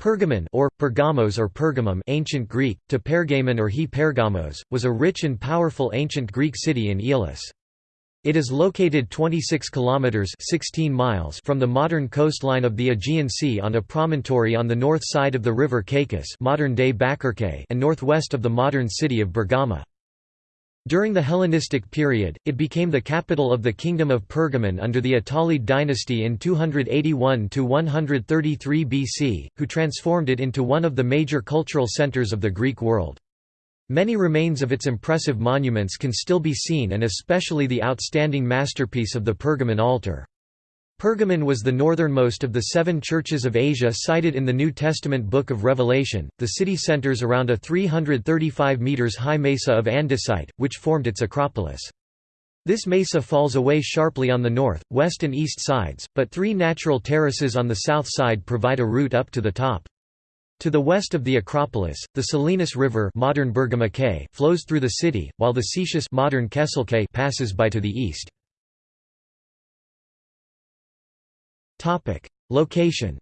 Pergamon or, Pergamos or Pergamum ancient Greek, to Pergamon or he Pergamos, was a rich and powerful ancient Greek city in Aeolis. It is located 26 kilometers 16 miles from the modern coastline of the Aegean Sea on a promontory on the north side of the river Caicus, modern-day and northwest of the modern city of Bergama. During the Hellenistic period, it became the capital of the Kingdom of Pergamon under the Attalid dynasty in 281–133 BC, who transformed it into one of the major cultural centers of the Greek world. Many remains of its impressive monuments can still be seen and especially the outstanding masterpiece of the Pergamon altar. Pergamon was the northernmost of the seven churches of Asia cited in the New Testament Book of Revelation. The city centers around a 335 meters high mesa of andesite, which formed its acropolis. This mesa falls away sharply on the north, west and east sides, but three natural terraces on the south side provide a route up to the top. To the west of the Acropolis, the Selinus River modern flows through the city, while the Caicus modern passes by to the east. Topic: Location.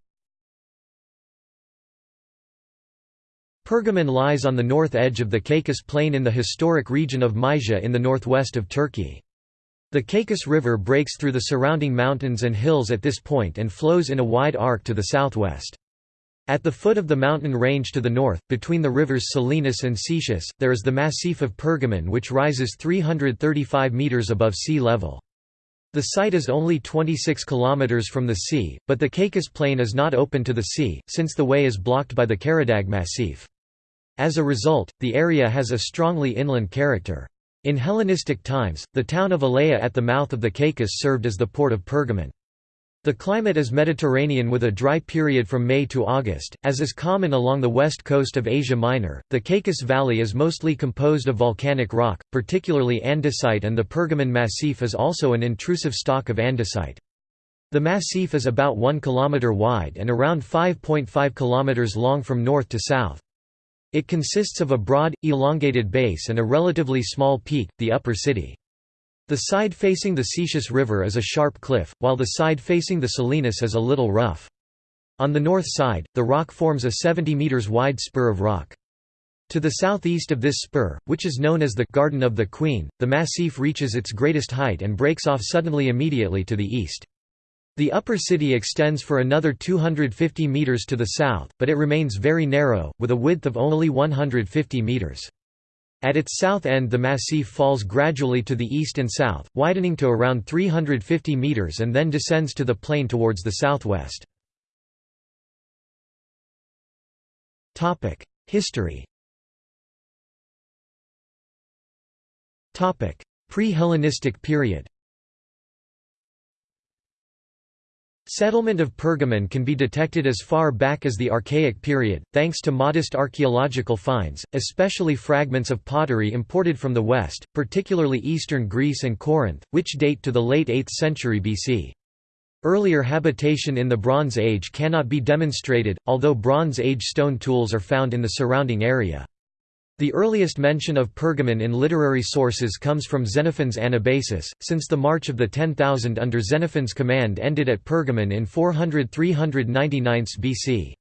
Pergamon lies on the north edge of the Caicus Plain in the historic region of Mysia in the northwest of Turkey. The Caicus River breaks through the surrounding mountains and hills at this point and flows in a wide arc to the southwest. At the foot of the mountain range to the north, between the rivers Selinus and Caicus, there is the Massif of Pergamon which rises 335 metres above sea level. The site is only 26 km from the sea, but the Caicus Plain is not open to the sea, since the way is blocked by the Karadag Massif. As a result, the area has a strongly inland character. In Hellenistic times, the town of Elea at the mouth of the Caicus served as the port of Pergamon. The climate is Mediterranean with a dry period from May to August, as is common along the west coast of Asia Minor. The Caicus Valley is mostly composed of volcanic rock, particularly andesite, and the Pergamon Massif is also an intrusive stock of andesite. The massif is about 1 km wide and around 5.5 km long from north to south. It consists of a broad, elongated base and a relatively small peak, the upper city. The side facing the Caicus River is a sharp cliff, while the side facing the Selinus is a little rough. On the north side, the rock forms a 70 metres wide spur of rock. To the southeast of this spur, which is known as the Garden of the Queen, the massif reaches its greatest height and breaks off suddenly immediately to the east. The upper city extends for another 250 metres to the south, but it remains very narrow, with a width of only 150 metres. At its south end the massif falls gradually to the east and south, widening to around 350 metres and then descends to the plain towards the southwest. History Pre-Hellenistic period Settlement of Pergamon can be detected as far back as the Archaic period, thanks to modest archaeological finds, especially fragments of pottery imported from the west, particularly eastern Greece and Corinth, which date to the late 8th century BC. Earlier habitation in the Bronze Age cannot be demonstrated, although Bronze Age stone tools are found in the surrounding area. The earliest mention of Pergamon in literary sources comes from Xenophon's Anabasis, since the March of the Ten Thousand under Xenophon's command ended at Pergamon in 400–399 BC.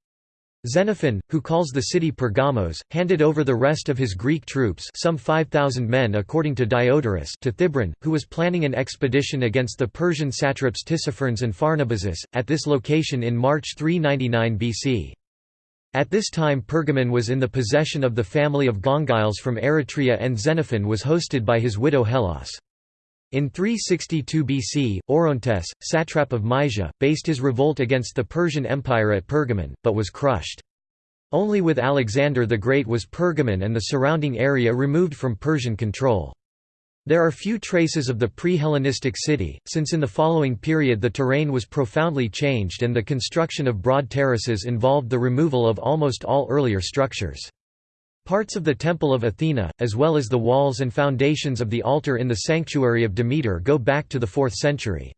Xenophon, who calls the city Pergamos, handed over the rest of his Greek troops some 5,000 men according to Diodorus to Thibron, who was planning an expedition against the Persian satraps Tissaphernes and Pharnabazus, at this location in March 399 BC. At this time Pergamon was in the possession of the family of Gongyles from Eretria and Xenophon was hosted by his widow Hellas. In 362 BC, Orontes, satrap of Mysia, based his revolt against the Persian Empire at Pergamon, but was crushed. Only with Alexander the Great was Pergamon and the surrounding area removed from Persian control. There are few traces of the pre-Hellenistic city, since in the following period the terrain was profoundly changed and the construction of broad terraces involved the removal of almost all earlier structures. Parts of the Temple of Athena, as well as the walls and foundations of the altar in the sanctuary of Demeter go back to the 4th century.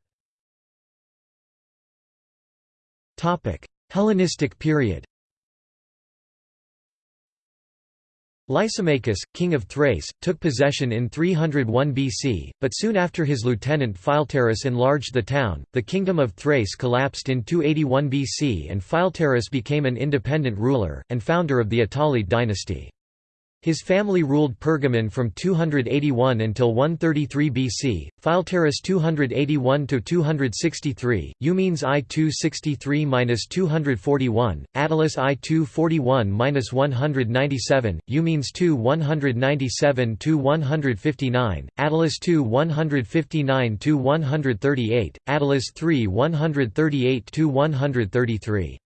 Hellenistic period Lysimachus, king of Thrace, took possession in 301 BC, but soon after his lieutenant Philetaerus enlarged the town, the kingdom of Thrace collapsed in 281 BC and Philetaerus became an independent ruler, and founder of the Attalid dynasty. His family ruled Pergamon from 281 until 133 BC, Philetaerus 281 to 263, Eumenes I 263-241, Attalus I 241-197, Eumenes II 197 to 159, Attalus II 159 to 138, Attalus III 138 to 133.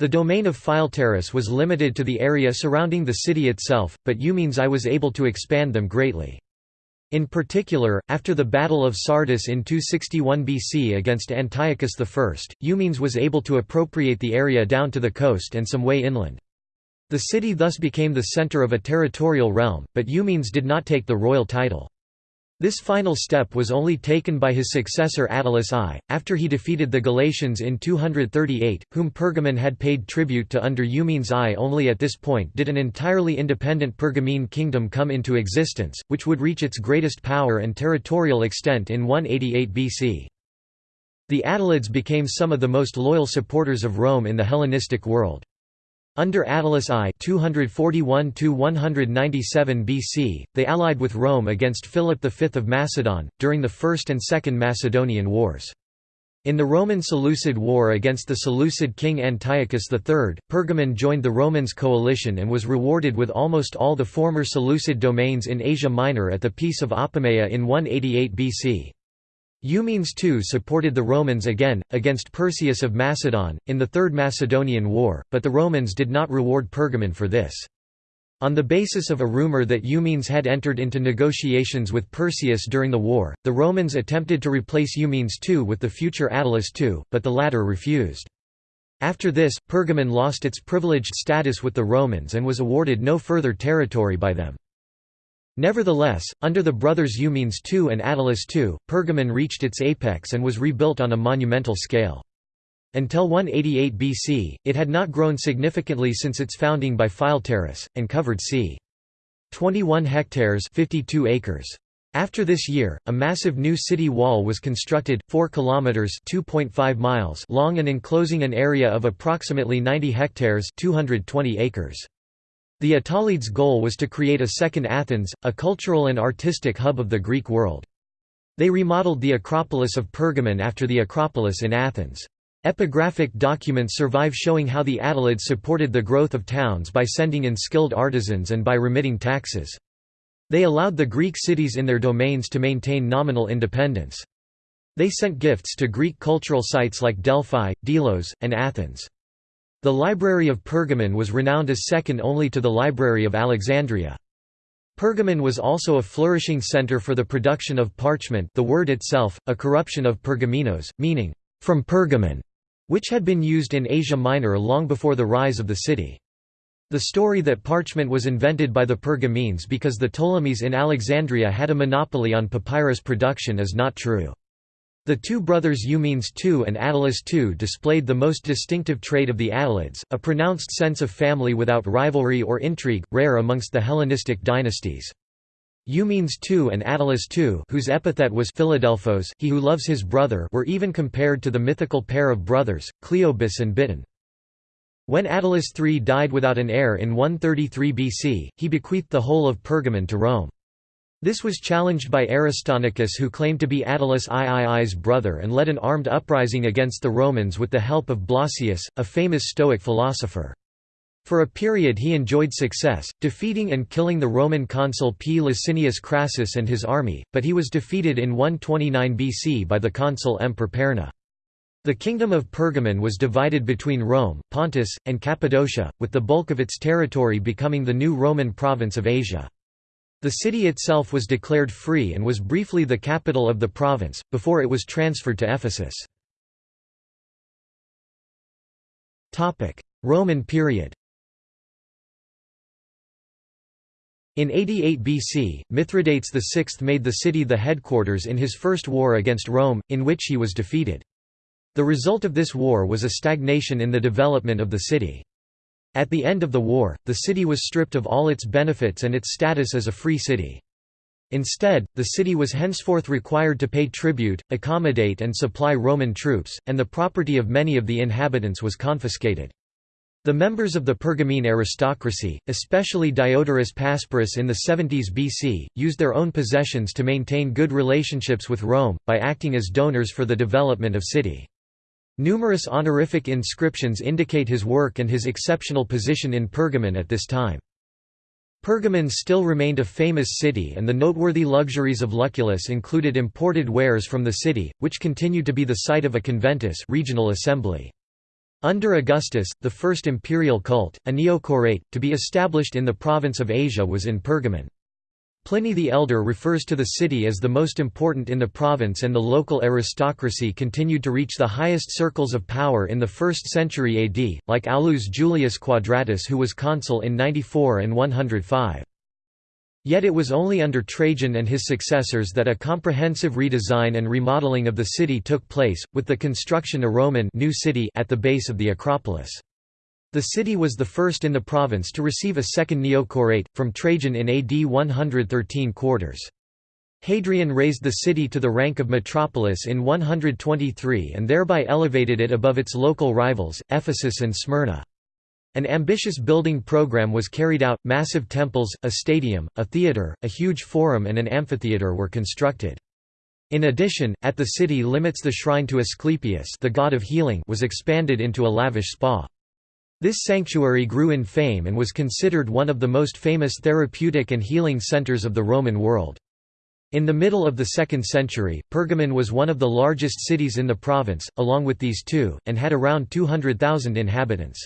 The domain of Philetaerus was limited to the area surrounding the city itself, but Eumenes I was able to expand them greatly. In particular, after the Battle of Sardis in 261 BC against Antiochus I, Eumenes was able to appropriate the area down to the coast and some way inland. The city thus became the center of a territorial realm, but Eumenes did not take the royal title. This final step was only taken by his successor Attalus I, after he defeated the Galatians in 238, whom Pergamon had paid tribute to under Eumenes I. Only at this point did an entirely independent Pergamene kingdom come into existence, which would reach its greatest power and territorial extent in 188 BC. The Attalids became some of the most loyal supporters of Rome in the Hellenistic world. Under Attalus I 241 BC, they allied with Rome against Philip V of Macedon, during the First and Second Macedonian Wars. In the Roman Seleucid War against the Seleucid king Antiochus III, Pergamon joined the Romans' coalition and was rewarded with almost all the former Seleucid domains in Asia Minor at the Peace of Apamea in 188 BC. Eumenes too supported the Romans again, against Perseus of Macedon, in the Third Macedonian War, but the Romans did not reward Pergamon for this. On the basis of a rumor that Eumenes had entered into negotiations with Perseus during the war, the Romans attempted to replace Eumenes II with the future Attalus II, but the latter refused. After this, Pergamon lost its privileged status with the Romans and was awarded no further territory by them. Nevertheless, under the brothers Eumenes II and Attalus II, Pergamon reached its apex and was rebuilt on a monumental scale. Until 188 BC, it had not grown significantly since its founding by Philetaerus, and covered c. 21 hectares 52 acres. After this year, a massive new city wall was constructed, 4 kilometers (2.5 miles) long and enclosing an area of approximately 90 hectares (220 acres). The Attalids' goal was to create a second Athens, a cultural and artistic hub of the Greek world. They remodeled the Acropolis of Pergamon after the Acropolis in Athens. Epigraphic documents survive showing how the Attalids supported the growth of towns by sending in skilled artisans and by remitting taxes. They allowed the Greek cities in their domains to maintain nominal independence. They sent gifts to Greek cultural sites like Delphi, Delos, and Athens. The Library of Pergamon was renowned as second only to the Library of Alexandria. Pergamon was also a flourishing center for the production of parchment the word itself, a corruption of pergaminos, meaning, from Pergamon, which had been used in Asia Minor long before the rise of the city. The story that parchment was invented by the Pergamenes because the Ptolemies in Alexandria had a monopoly on papyrus production is not true. The two brothers Eumenes II and Attalus II displayed the most distinctive trait of the Attalids, a pronounced sense of family without rivalry or intrigue, rare amongst the Hellenistic dynasties. Eumenes II and Attalus II whose epithet was Philadelphos he who loves his brother were even compared to the mythical pair of brothers, Cleobis and Biton. When Attalus III died without an heir in 133 BC, he bequeathed the whole of Pergamon to Rome. This was challenged by Aristonicus who claimed to be Attalus III's brother and led an armed uprising against the Romans with the help of Blossius, a famous Stoic philosopher. For a period he enjoyed success, defeating and killing the Roman consul P. Licinius Crassus and his army, but he was defeated in 129 BC by the consul M. Perperna. The kingdom of Pergamon was divided between Rome, Pontus, and Cappadocia, with the bulk of its territory becoming the new Roman province of Asia. The city itself was declared free and was briefly the capital of the province, before it was transferred to Ephesus. Roman period In 88 BC, Mithridates VI made the city the headquarters in his first war against Rome, in which he was defeated. The result of this war was a stagnation in the development of the city. At the end of the war, the city was stripped of all its benefits and its status as a free city. Instead, the city was henceforth required to pay tribute, accommodate and supply Roman troops, and the property of many of the inhabitants was confiscated. The members of the Pergamene aristocracy, especially Diodorus Pasparus in the 70s BC, used their own possessions to maintain good relationships with Rome, by acting as donors for the development of city. Numerous honorific inscriptions indicate his work and his exceptional position in Pergamon at this time. Pergamon still remained a famous city and the noteworthy luxuries of Lucullus included imported wares from the city, which continued to be the site of a conventus regional assembly. Under Augustus, the first imperial cult, a neocorate, to be established in the province of Asia was in Pergamon. Pliny the Elder refers to the city as the most important in the province and the local aristocracy continued to reach the highest circles of power in the 1st century AD, like Aulus Julius Quadratus who was consul in 94 and 105. Yet it was only under Trajan and his successors that a comprehensive redesign and remodeling of the city took place, with the construction of a Roman new city at the base of the Acropolis. The city was the first in the province to receive a second neocorate, from Trajan in AD 113 quarters. Hadrian raised the city to the rank of metropolis in 123 and thereby elevated it above its local rivals, Ephesus and Smyrna. An ambitious building program was carried out, massive temples, a stadium, a theatre, a huge forum and an amphitheatre were constructed. In addition, at the city limits the shrine to Asclepius the god of healing was expanded into a lavish spa. This sanctuary grew in fame and was considered one of the most famous therapeutic and healing centers of the Roman world. In the middle of the 2nd century, Pergamon was one of the largest cities in the province, along with these two, and had around 200,000 inhabitants.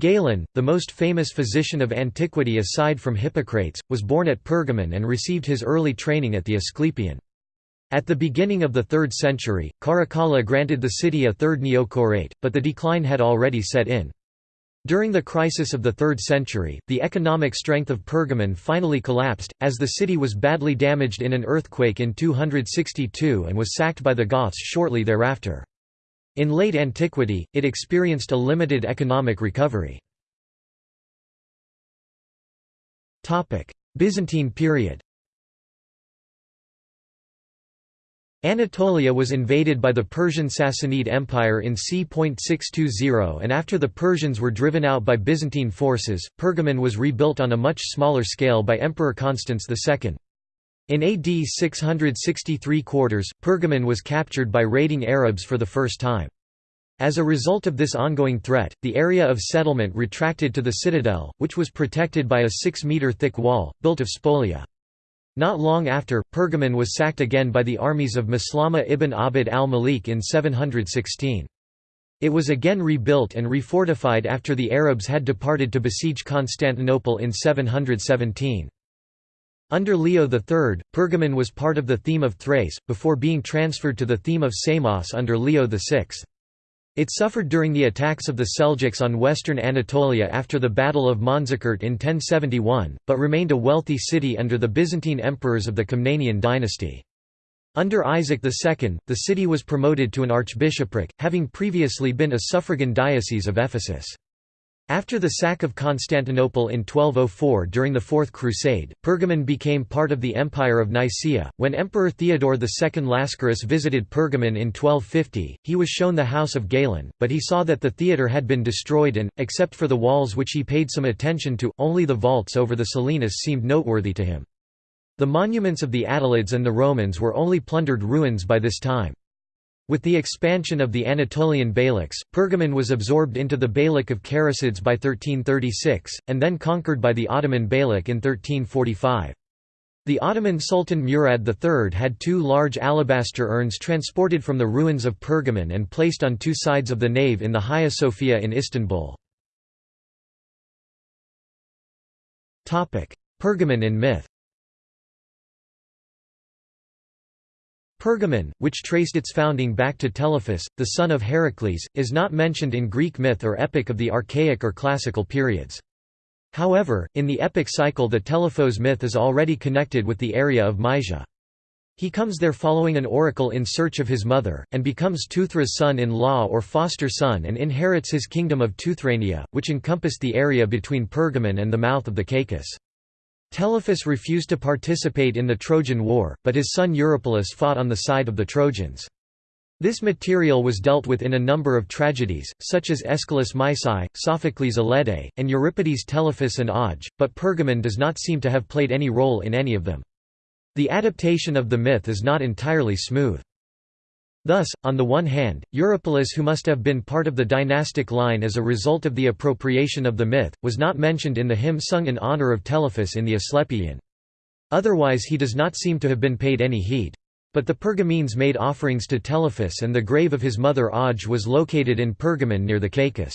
Galen, the most famous physician of antiquity aside from Hippocrates, was born at Pergamon and received his early training at the Asclepieion. At the beginning of the 3rd century, Caracalla granted the city a third neocorate, but the decline had already set in. During the crisis of the 3rd century, the economic strength of Pergamon finally collapsed, as the city was badly damaged in an earthquake in 262 and was sacked by the Goths shortly thereafter. In late antiquity, it experienced a limited economic recovery. Byzantine period Anatolia was invaded by the Persian Sassanid Empire in c. 620 and after the Persians were driven out by Byzantine forces, Pergamon was rebuilt on a much smaller scale by Emperor Constans II. In AD 663 quarters, Pergamon was captured by raiding Arabs for the first time. As a result of this ongoing threat, the area of settlement retracted to the citadel, which was protected by a 6-metre thick wall, built of spolia. Not long after, Pergamon was sacked again by the armies of Maslama ibn Abd al-Malik in 716. It was again rebuilt and refortified after the Arabs had departed to besiege Constantinople in 717. Under Leo III, Pergamon was part of the theme of Thrace, before being transferred to the theme of Samos under Leo VI. It suffered during the attacks of the Seljuks on western Anatolia after the Battle of Manzikert in 1071, but remained a wealthy city under the Byzantine emperors of the Komnenian dynasty. Under Isaac II, the city was promoted to an archbishopric, having previously been a suffragan diocese of Ephesus. After the sack of Constantinople in 1204 during the Fourth Crusade, Pergamon became part of the Empire of Nicaea. When Emperor Theodore II Lascaris visited Pergamon in 1250, he was shown the house of Galen, but he saw that the theatre had been destroyed and, except for the walls which he paid some attention to, only the vaults over the Selinus seemed noteworthy to him. The monuments of the Attalids and the Romans were only plundered ruins by this time. With the expansion of the Anatolian Beyliks, Pergamon was absorbed into the Beylik of Karasids by 1336, and then conquered by the Ottoman Beylik in 1345. The Ottoman Sultan Murad III had two large alabaster urns transported from the ruins of Pergamon and placed on two sides of the nave in the Hagia Sophia in Istanbul. Pergamon in myth Pergamon, which traced its founding back to Telephus, the son of Heracles, is not mentioned in Greek myth or epic of the Archaic or Classical periods. However, in the epic cycle the Telephos myth is already connected with the area of Mysia. He comes there following an oracle in search of his mother, and becomes Teuthra's son-in-law or foster son and inherits his kingdom of Teuthrania, which encompassed the area between Pergamon and the mouth of the Caicus. Telephus refused to participate in the Trojan War, but his son Eurypylus fought on the side of the Trojans. This material was dealt with in a number of tragedies, such as Aeschylus Mysae, Sophocles Aleadae, and Euripides Telephus and Auge, but Pergamon does not seem to have played any role in any of them. The adaptation of the myth is not entirely smooth. Thus, on the one hand, Eurypylus who must have been part of the dynastic line as a result of the appropriation of the myth, was not mentioned in the hymn sung in honor of Telephus in the Asclepieion. Otherwise he does not seem to have been paid any heed. But the Pergamenes made offerings to Telephus and the grave of his mother Auge was located in Pergamon near the Caicus.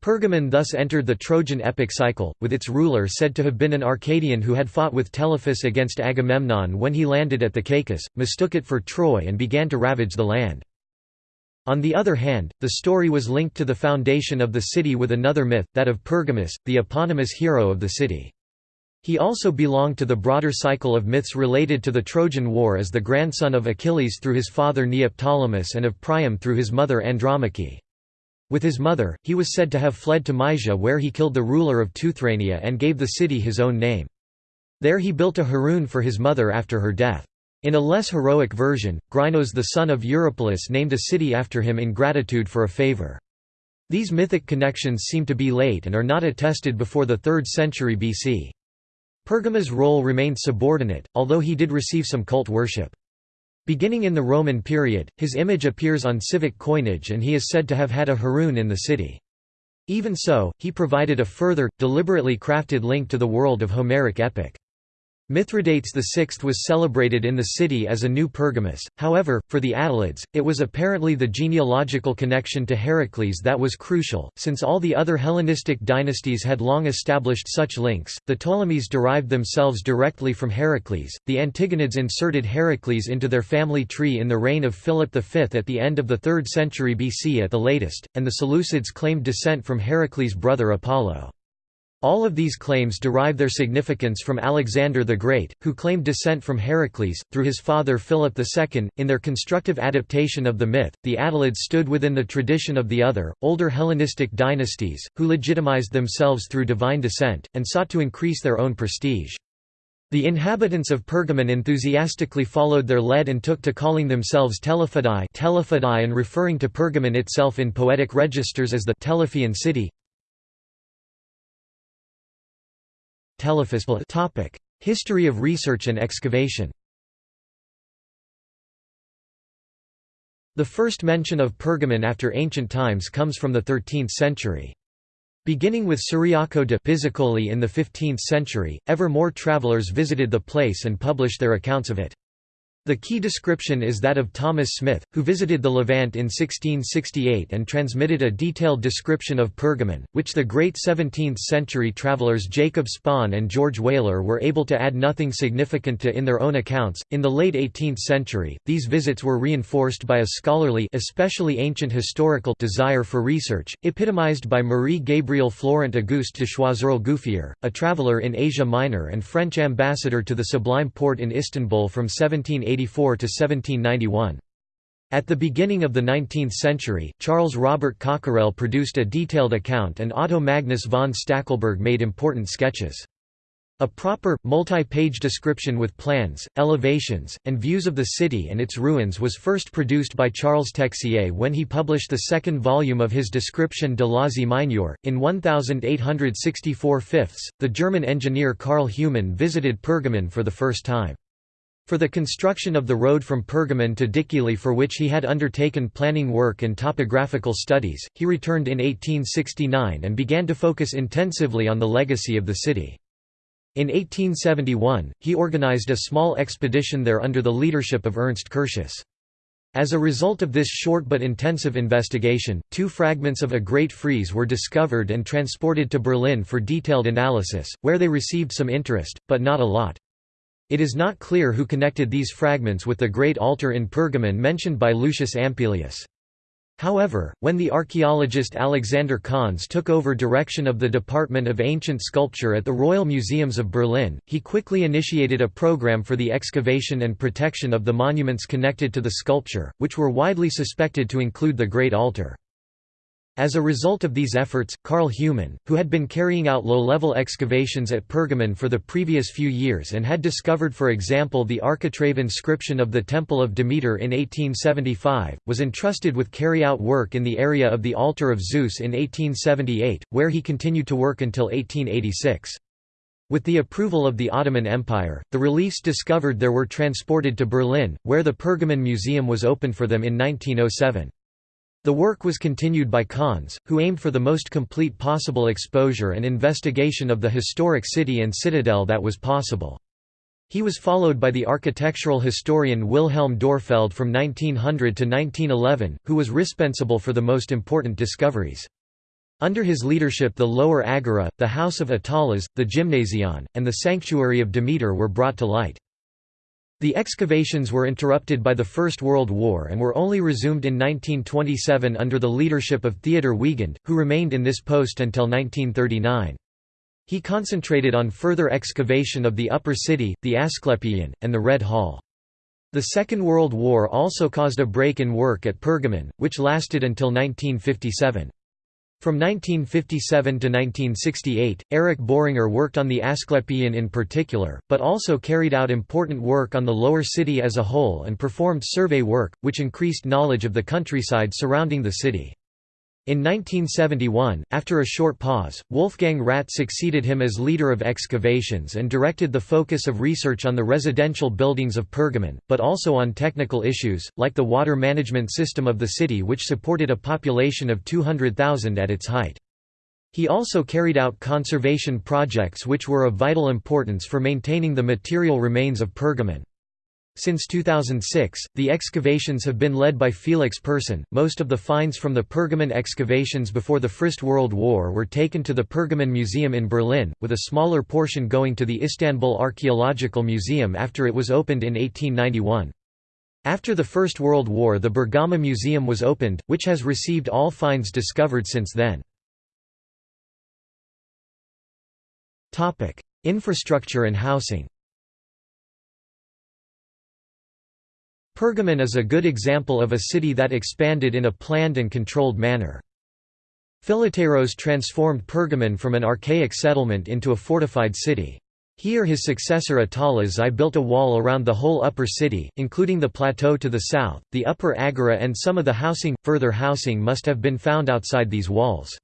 Pergamon thus entered the Trojan epic cycle, with its ruler said to have been an Arcadian who had fought with Telephus against Agamemnon when he landed at the Caicus, mistook it for Troy and began to ravage the land. On the other hand, the story was linked to the foundation of the city with another myth, that of Pergamus, the eponymous hero of the city. He also belonged to the broader cycle of myths related to the Trojan War as the grandson of Achilles through his father Neoptolemus and of Priam through his mother Andromache. With his mother, he was said to have fled to Mysia where he killed the ruler of Teuthrania and gave the city his own name. There he built a heroon for his mother after her death. In a less heroic version, Grinos the son of Eurypylus named a city after him in gratitude for a favor. These mythic connections seem to be late and are not attested before the 3rd century BC. Pergamus' role remained subordinate, although he did receive some cult worship. Beginning in the Roman period, his image appears on civic coinage and he is said to have had a heroon in the city. Even so, he provided a further, deliberately crafted link to the world of Homeric epic. Mithridates VI was celebrated in the city as a new Pergamus, however, for the Attalids, it was apparently the genealogical connection to Heracles that was crucial, since all the other Hellenistic dynasties had long established such links. The Ptolemies derived themselves directly from Heracles, the Antigonids inserted Heracles into their family tree in the reign of Philip V at the end of the 3rd century BC at the latest, and the Seleucids claimed descent from Heracles' brother Apollo. All of these claims derive their significance from Alexander the Great, who claimed descent from Heracles, through his father Philip II. In their constructive adaptation of the myth, the Attalids stood within the tradition of the other, older Hellenistic dynasties, who legitimized themselves through divine descent, and sought to increase their own prestige. The inhabitants of Pergamon enthusiastically followed their lead and took to calling themselves Telephidae and referring to Pergamon itself in poetic registers as the Telephian city. Topic: History of research and excavation. The first mention of Pergamon after ancient times comes from the 13th century. Beginning with Ciriaco de Pizzicolli in the 15th century, ever more travelers visited the place and published their accounts of it. The key description is that of Thomas Smith, who visited the Levant in 1668 and transmitted a detailed description of Pergamon, which the great 17th-century travelers Jacob Spon and George Wheler were able to add nothing significant to in their own accounts. In the late 18th century, these visits were reinforced by a scholarly, especially ancient historical desire for research, epitomized by Marie Gabriel Florent Auguste de Choiseul-Gouffier, a traveler in Asia Minor and French ambassador to the Sublime Porte in Istanbul from 1780 1794–1791. At the beginning of the 19th century, Charles Robert Cockerell produced a detailed account and Otto Magnus von Stackelberg made important sketches. A proper, multi-page description with plans, elevations, and views of the city and its ruins was first produced by Charles Texier when he published the second volume of his Description de l'Asie Mineure. In 1864 fifths, the German engineer Karl Humann visited Pergamon for the first time. For the construction of the road from Pergamon to Dikili for which he had undertaken planning work and topographical studies, he returned in 1869 and began to focus intensively on the legacy of the city. In 1871, he organized a small expedition there under the leadership of Ernst Curtius. As a result of this short but intensive investigation, two fragments of a Great Frieze were discovered and transported to Berlin for detailed analysis, where they received some interest, but not a lot. It is not clear who connected these fragments with the great altar in Pergamon mentioned by Lucius Ampelius. However, when the archaeologist Alexander Conze took over direction of the Department of Ancient Sculpture at the Royal Museums of Berlin, he quickly initiated a program for the excavation and protection of the monuments connected to the sculpture, which were widely suspected to include the Great Altar. As a result of these efforts, Karl Humann, who had been carrying out low-level excavations at Pergamon for the previous few years and had discovered for example the architrave inscription of the Temple of Demeter in 1875, was entrusted with carry-out work in the area of the altar of Zeus in 1878, where he continued to work until 1886. With the approval of the Ottoman Empire, the reliefs discovered there were transported to Berlin, where the Pergamon Museum was opened for them in 1907. The work was continued by Conze, who aimed for the most complete possible exposure and investigation of the historic city and citadel that was possible. He was followed by the architectural historian Wilhelm Dörpfeld from 1900 to 1911, who was responsible for the most important discoveries. Under his leadership the Lower Agora, the House of Attalos, the Gymnasion, and the Sanctuary of Demeter were brought to light. The excavations were interrupted by the First World War and were only resumed in 1927 under the leadership of Theodor Wiegand, who remained in this post until 1939. He concentrated on further excavation of the Upper City, the Asclepieion, and the Red Hall. The Second World War also caused a break in work at Pergamon, which lasted until 1957. From 1957 to 1968, Erich Boehringer worked on the Asclepieion in particular, but also carried out important work on the lower city as a whole and performed survey work, which increased knowledge of the countryside surrounding the city. In 1971, after a short pause, Wolfgang Radt succeeded him as leader of excavations and directed the focus of research on the residential buildings of Pergamon, but also on technical issues, like the water management system of the city which supported a population of 200,000 at its height. He also carried out conservation projects which were of vital importance for maintaining the material remains of Pergamon. Since 2006, the excavations have been led by Felix Pirson. Most of the finds from the Pergamon excavations before the First World War were taken to the Pergamon Museum in Berlin, with a smaller portion going to the Istanbul Archaeological Museum after it was opened in 1891. After the First World War the Bergama Museum was opened, which has received all finds discovered since then. Topic: Infrastructure and housing Pergamon is a good example of a city that expanded in a planned and controlled manner. Philetaerus transformed Pergamon from an archaic settlement into a fortified city. He or his successor Attalus I built a wall around the whole upper city, including the plateau to the south, the upper agora and some of the housing. Further housing must have been found outside these walls.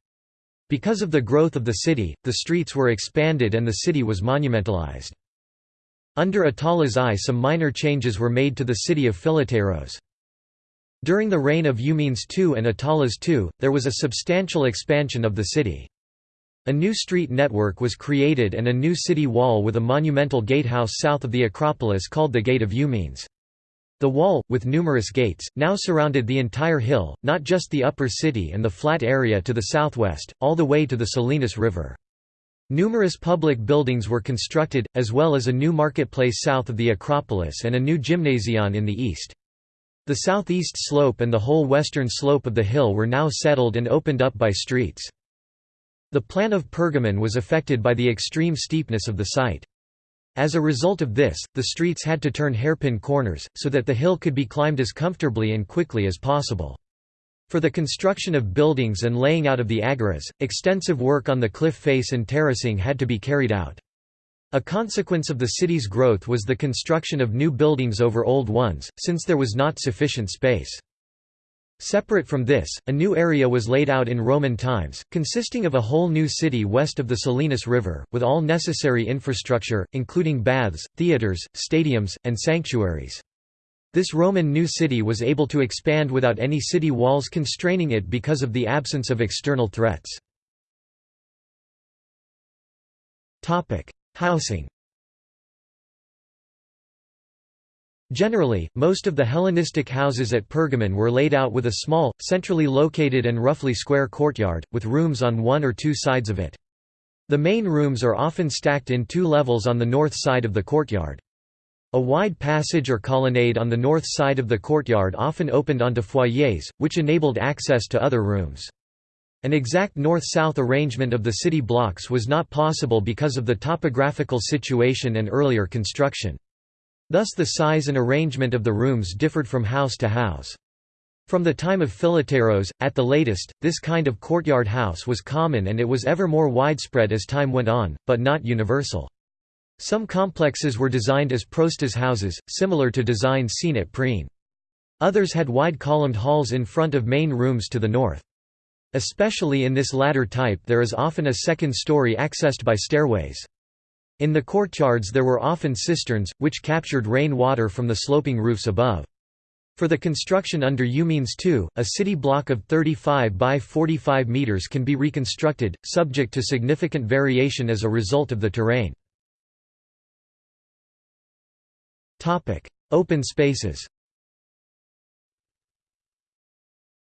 Because of the growth of the city, the streets were expanded and the city was monumentalized. Under Attalus I some minor changes were made to the city of Philetaerus. During the reign of Eumenes II and Attalus II, there was a substantial expansion of the city. A new street network was created and a new city wall with a monumental gatehouse south of the Acropolis called the Gate of Eumenes. The wall, with numerous gates, now surrounded the entire hill, not just the upper city and the flat area to the southwest, all the way to the Selinus River. Numerous public buildings were constructed, as well as a new marketplace south of the Acropolis and a new gymnasion in the east. The southeast slope and the whole western slope of the hill were now settled and opened up by streets. The plan of Pergamon was affected by the extreme steepness of the site. As a result of this, the streets had to turn hairpin corners, so that the hill could be climbed as comfortably and quickly as possible. For the construction of buildings and laying out of the agoras, extensive work on the cliff face and terracing had to be carried out. A consequence of the city's growth was the construction of new buildings over old ones, since there was not sufficient space. Separate from this, a new area was laid out in Roman times, consisting of a whole new city west of the Selinus River, with all necessary infrastructure, including baths, theatres, stadiums, and sanctuaries. This Roman new city was able to expand without any city walls constraining it because of the absence of external threats. Housing Generally, most of the Hellenistic houses at Pergamon were laid out with a small, centrally located and roughly square courtyard, with rooms on one or two sides of it. The main rooms are often stacked in two levels on the north side of the courtyard. A wide passage or colonnade on the north side of the courtyard often opened onto foyers, which enabled access to other rooms. An exact north-south arrangement of the city blocks was not possible because of the topographical situation and earlier construction. Thus the size and arrangement of the rooms differed from house to house. From the time of Philetaerus, at the latest, this kind of courtyard house was common and it was ever more widespread as time went on, but not universal. Some complexes were designed as prostas houses, similar to designs seen at Priene. Others had wide columned halls in front of main rooms to the north. Especially in this latter type there is often a second story accessed by stairways. In the courtyards there were often cisterns, which captured rain water from the sloping roofs above. For the construction under Eumenes II, a city block of 35 by 45 metres can be reconstructed, subject to significant variation as a result of the terrain. Open spaces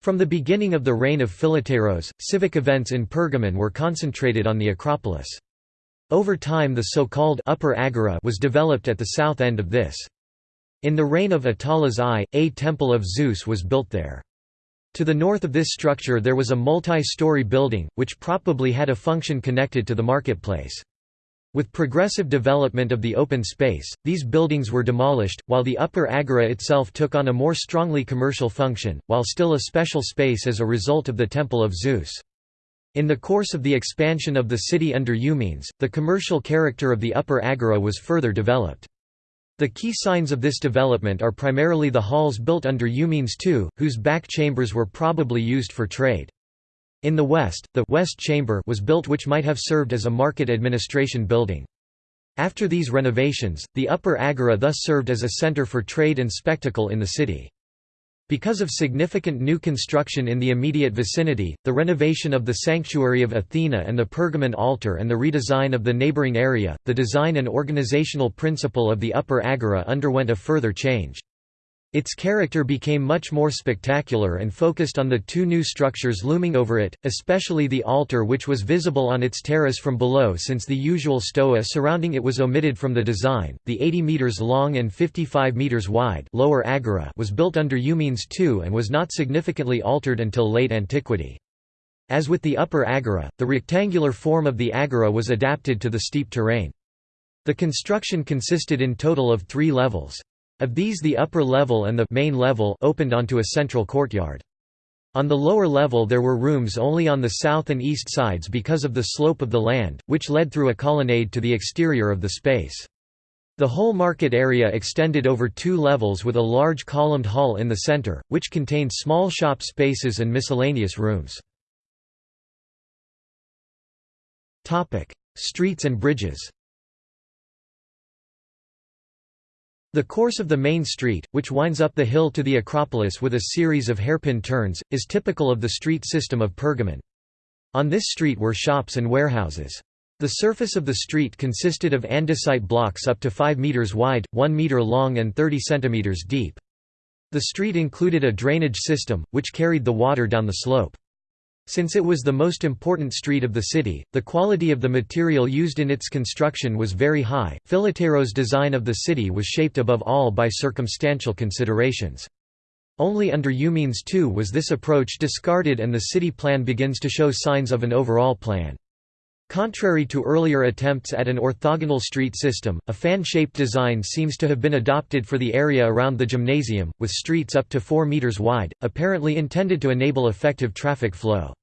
From the beginning of the reign of Philetaerus, civic events in Pergamon were concentrated on the Acropolis. Over time the so-called Upper Agora was developed at the south end of this. In the reign of Attalus I, a temple of Zeus was built there. To the north of this structure there was a multi-story building, which probably had a function connected to the marketplace. With progressive development of the open space, these buildings were demolished, while the upper agora itself took on a more strongly commercial function, while still a special space as a result of the Temple of Zeus. In the course of the expansion of the city under Eumenes, the commercial character of the upper agora was further developed. The key signs of this development are primarily the halls built under Eumenes II, whose back chambers were probably used for trade. In the west, the West Chamber was built which might have served as a market administration building. After these renovations, the Upper Agora thus served as a center for trade and spectacle in the city. Because of significant new construction in the immediate vicinity, the renovation of the sanctuary of Athena and the Pergamon altar and the redesign of the neighboring area, the design and organizational principle of the Upper Agora underwent a further change. Its character became much more spectacular and focused on the two new structures looming over it, especially the altar which was visible on its terrace from below since the usual stoa surrounding it was omitted from the design. The 80 meters long and 55 meters wide lower agora was built under Eumenes II and was not significantly altered until late antiquity. As with the upper agora, the rectangular form of the agora was adapted to the steep terrain. The construction consisted in total of three levels. Of these the upper level and the main level opened onto a central courtyard. On the lower level there were rooms only on the south and east sides because of the slope of the land, which led through a colonnade to the exterior of the space. The whole market area extended over two levels with a large columned hall in the center, which contained small shop spaces and miscellaneous rooms. Streets and bridges The course of the main street, which winds up the hill to the Acropolis with a series of hairpin turns, is typical of the street system of Pergamon. On this street were shops and warehouses. The surface of the street consisted of andesite blocks up to 5 meters wide, 1 meter long and 30 centimeters deep. The street included a drainage system, which carried the water down the slope. Since it was the most important street of the city, the quality of the material used in its construction was very high. Philetaerus' design of the city was shaped above all by circumstantial considerations. Only under Eumenes II was this approach discarded and the city plan begins to show signs of an overall plan. Contrary to earlier attempts at an orthogonal street system, a fan-shaped design seems to have been adopted for the area around the gymnasium, with streets up to 4 meters wide, apparently intended to enable effective traffic flow.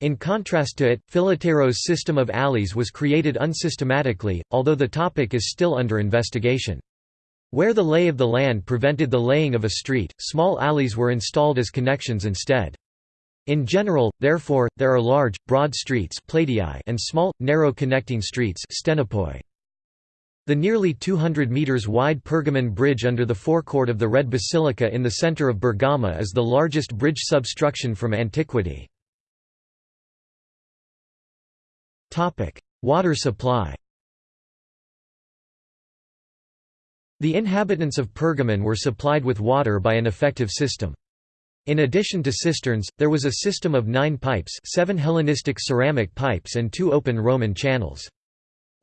In contrast to it, Philetaerus' system of alleys was created unsystematically, although the topic is still under investigation. Where the lay of the land prevented the laying of a street, small alleys were installed as connections instead. In general, therefore, there are large, broad streets and small, narrow connecting streets The nearly 200 metres wide Pergamon Bridge under the forecourt of the Red Basilica in the centre of Bergama is the largest bridge substruction from antiquity. Water supply The inhabitants of Pergamon were supplied with water by an effective system. In addition to cisterns, there was a system of nine pipes seven Hellenistic ceramic pipes and two open Roman channels.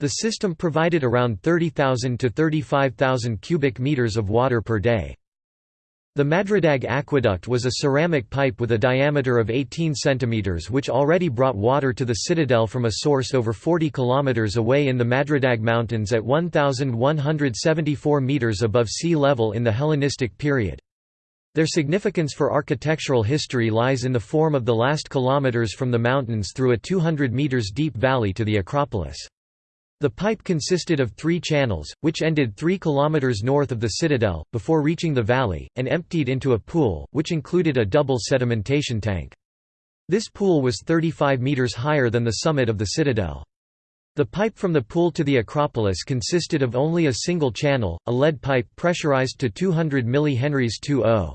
The system provided around 30,000 to 35,000 cubic meters of water per day. The Madradag aqueduct was a ceramic pipe with a diameter of 18 cm which already brought water to the citadel from a source over 40 km away in the Madradag Mountains at 1,174 metres above sea level in the Hellenistic period. Their significance for architectural history lies in the form of the last kilometers from the mountains through a 200 meters deep valley to the Acropolis. The pipe consisted of three channels, which ended 3 kilometers north of the citadel, before reaching the valley, and emptied into a pool, which included a double sedimentation tank. This pool was 35 metres higher than the summit of the citadel. The pipe from the pool to the Acropolis consisted of only a single channel, a lead pipe pressurized to 200 mH 2.0.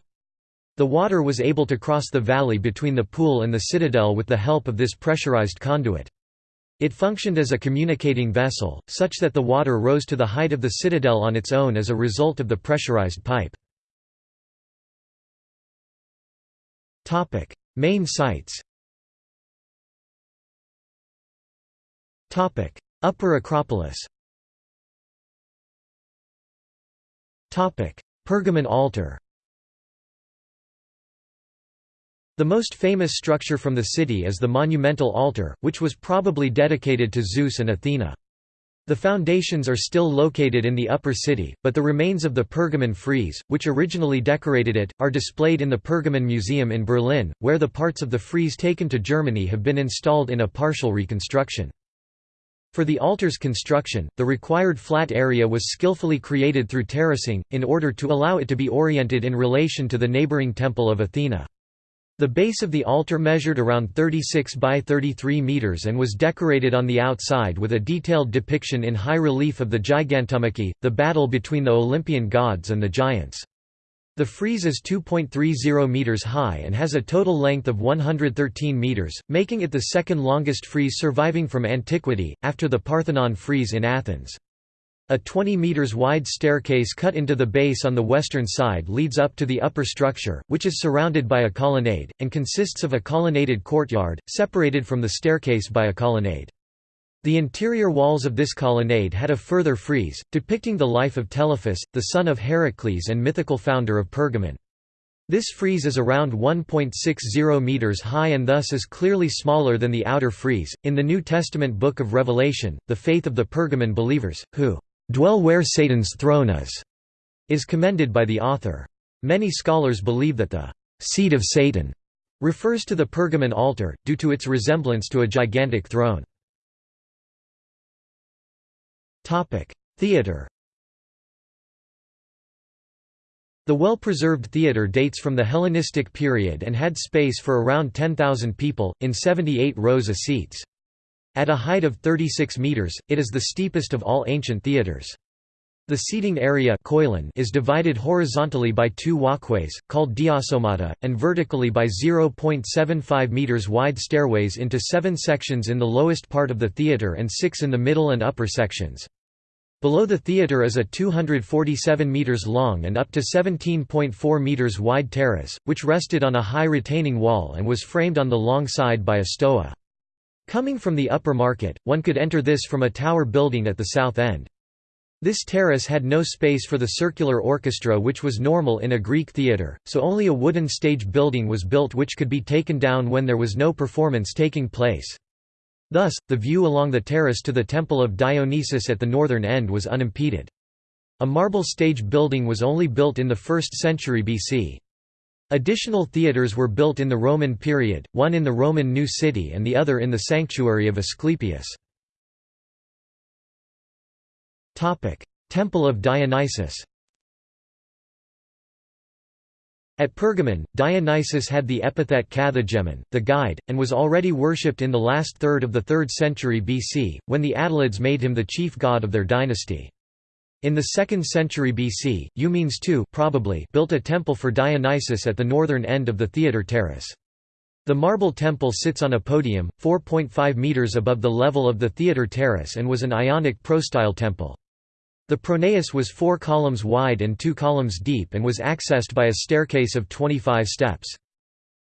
The water was able to cross the valley between the pool and the citadel with the help of this pressurized conduit. It functioned as a communicating vessel, such that the water rose to the height of the citadel on its own as a result of the pressurized pipe. Main sites Upper Acropolis Pergamon altar The most famous structure from the city is the monumental altar, which was probably dedicated to Zeus and Athena. The foundations are still located in the upper city, but the remains of the Pergamon frieze, which originally decorated it, are displayed in the Pergamon Museum in Berlin, where the parts of the frieze taken to Germany have been installed in a partial reconstruction. For the altar's construction, the required flat area was skillfully created through terracing, in order to allow it to be oriented in relation to the neighboring temple of Athena. The base of the altar measured around 36 by 33 meters and was decorated on the outside with a detailed depiction in high relief of the Gigantomachy, the battle between the Olympian gods and the giants. The frieze is 2.30 meters high and has a total length of 113 meters, making it the second longest frieze surviving from antiquity, after the Parthenon frieze in Athens. A 20 meters wide staircase cut into the base on the western side leads up to the upper structure, which is surrounded by a colonnade, and consists of a colonnaded courtyard, separated from the staircase by a colonnade. The interior walls of this colonnade had a further frieze, depicting the life of Telephus, the son of Heracles and mythical founder of Pergamon. This frieze is around 1.60 meters high and thus is clearly smaller than the outer frieze. In the New Testament book of Revelation, the faith of the Pergamon believers, who dwell where Satan's throne is, is commended by the author. Many scholars believe that the seat of Satan refers to the Pergamon altar, due to its resemblance to a gigantic throne. Theatre The well-preserved theatre dates from the Hellenistic period and had space for around 10,000 people, in 78 rows of seats. At a height of 36 meters, it is the steepest of all ancient theaters. The seating area is divided horizontally by two walkways, called diasomata, and vertically by 0.75 meters wide stairways into seven sections in the lowest part of the theater and six in the middle and upper sections. Below the theater is a 247 meters long and up to 17.4 meters wide terrace, which rested on a high retaining wall and was framed on the long side by a stoa. Coming from the upper market, one could enter this from a tower building at the south end. This terrace had no space for the circular orchestra which was normal in a Greek theatre, so only a wooden stage building was built which could be taken down when there was no performance taking place. Thus, the view along the terrace to the Temple of Dionysus at the northern end was unimpeded. A marble stage building was only built in the 1st century BC. Additional theatres were built in the Roman period, one in the Roman New City and the other in the sanctuary of Asclepius. Temple of Dionysus At Pergamon, Dionysus had the epithet kathegemon, the guide, and was already worshipped in the last third of the 3rd century BC, when the Attalids made him the chief god of their dynasty. In the 2nd century BC, Eumenes II probably built a temple for Dionysus at the northern end of the theatre terrace. The marble temple sits on a podium, 4.5 metres above the level of the theatre terrace and was an Ionic prostyle temple. The pronaos was four columns wide and two columns deep and was accessed by a staircase of 25 steps.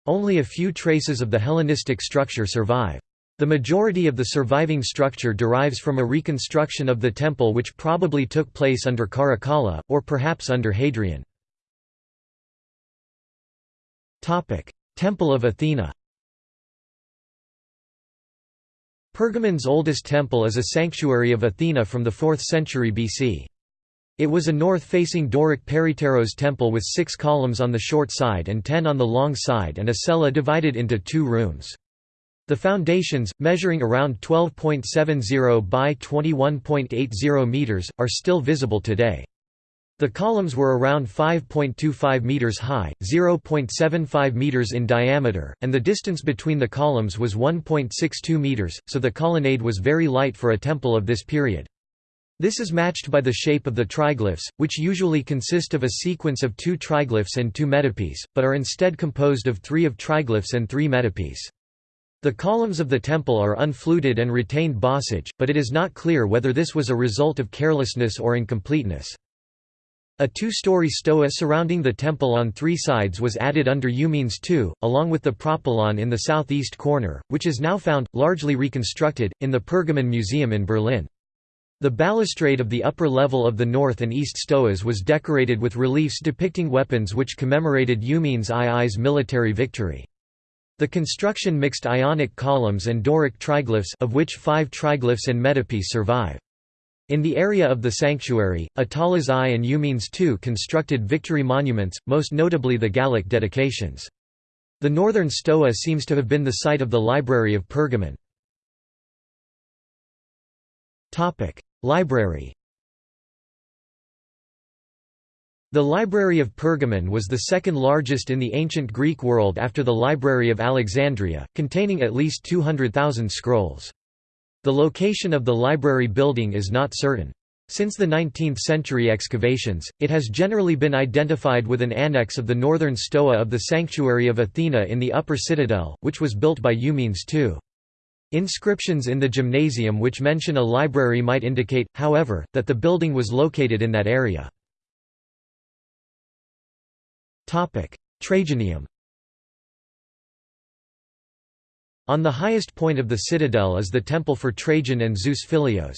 Only a few traces of the Hellenistic structure survive. The majority of the surviving structure derives from a reconstruction of the temple which probably took place under Caracalla, or perhaps under Hadrian. Temple of Athena Pergamon's oldest temple is a sanctuary of Athena from the 4th century BC. It was a north-facing Doric peripteros temple with six columns on the short side and ten on the long side and a cella divided into two rooms. The foundations, measuring around 12.70 by 21.80 meters, are still visible today. The columns were around 5.25 meters high, 0.75 meters in diameter, and the distance between the columns was 1.62 meters, so the colonnade was very light for a temple of this period. This is matched by the shape of the triglyphs, which usually consist of a sequence of two triglyphs and two metopes, but are instead composed of three of triglyphs and three metopes. The columns of the temple are unfluted and retained bossage, but it is not clear whether this was a result of carelessness or incompleteness. A two-story stoa surrounding the temple on three sides was added under Eumenes II, along with the propylon in the southeast corner, which is now found, largely reconstructed, in the Pergamon Museum in Berlin. The balustrade of the upper level of the north and east stoas was decorated with reliefs depicting weapons which commemorated Eumenes II's military victory. The construction mixed Ionic columns and Doric triglyphs of which five triglyphs and metopes survive. In the area of the sanctuary, Attalus I and Eumenes II constructed victory monuments, most notably the Gallic dedications. The northern stoa seems to have been the site of the Library of Pergamon. Library The Library of Pergamon was the second largest in the ancient Greek world after the Library of Alexandria, containing at least 200,000 scrolls. The location of the library building is not certain. Since the 19th-century excavations, it has generally been identified with an annex of the northern stoa of the Sanctuary of Athena in the Upper Citadel, which was built by Eumenes II. Inscriptions in the gymnasium which mention a library might indicate, however, that the building was located in that area. Trajanium On the highest point of the citadel is the temple for Trajan and Zeus Philios.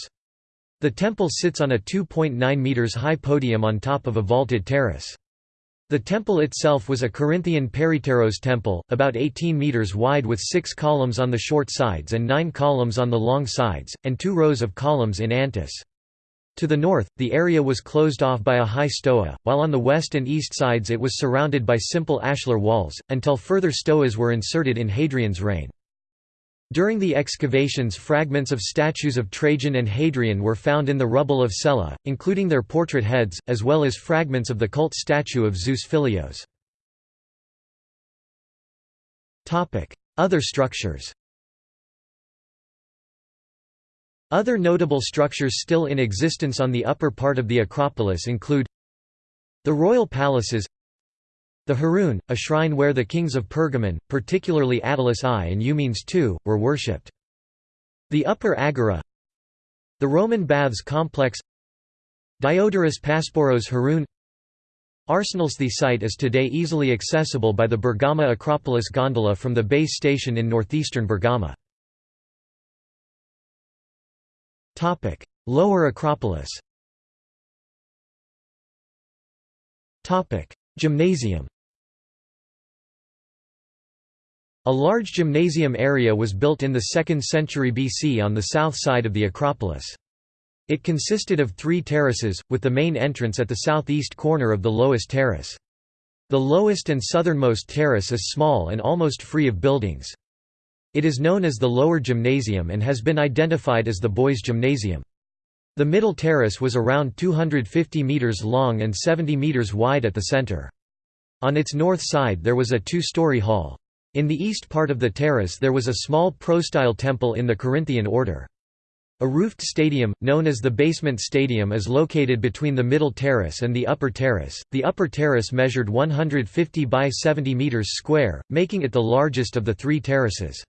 The temple sits on a 2.9 metres high podium on top of a vaulted terrace. The temple itself was a Corinthian peripteros temple, about 18 metres wide with six columns on the short sides and nine columns on the long sides, and two rows of columns in antis. To the north, the area was closed off by a high stoa, while on the west and east sides it was surrounded by simple ashlar walls, until further stoas were inserted in Hadrian's reign. During the excavations fragments of statues of Trajan and Hadrian were found in the rubble of Cella, including their portrait heads, as well as fragments of the cult statue of Zeus Philios. Other structures Other notable structures still in existence on the upper part of the Acropolis include the royal palaces the Heroon, a shrine where the kings of Pergamon, particularly Attalus I and Eumenes II, were worshipped. The Upper Agora The Roman Baths Complex Diodorus Pasparos Heroon Arsenals The site is today easily accessible by the Bergama Acropolis gondola from the base station in northeastern Bergama. Topic: Lower Acropolis. Topic: Gymnasium. A large gymnasium area was built in the 2nd century BC on the south side of the Acropolis. It consisted of three terraces, with the main entrance at the southeast corner of the lowest terrace. The lowest and southernmost terrace is small and almost free of buildings. It is known as the Lower Gymnasium and has been identified as the Boys' Gymnasium. The middle terrace was around 250 metres long and 70 metres wide at the centre. On its north side there was a two-story hall. In the east part of the terrace there was a small prostyle temple in the Corinthian order. A roofed stadium, known as the basement stadium is located between the middle terrace and the upper terrace. The upper terrace measured 150 by 70 metres square, making it the largest of the three terraces.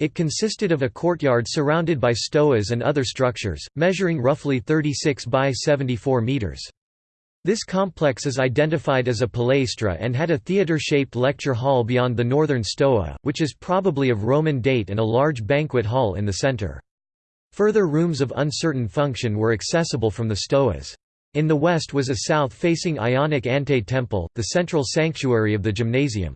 It consisted of a courtyard surrounded by stoas and other structures, measuring roughly 36 by 74 meters. This complex is identified as a palaestra and had a theatre-shaped lecture hall beyond the northern stoa, which is probably of Roman date and a large banquet hall in the centre. Further rooms of uncertain function were accessible from the stoas. In the west was a south-facing Ionic ante-temple, the central sanctuary of the gymnasium.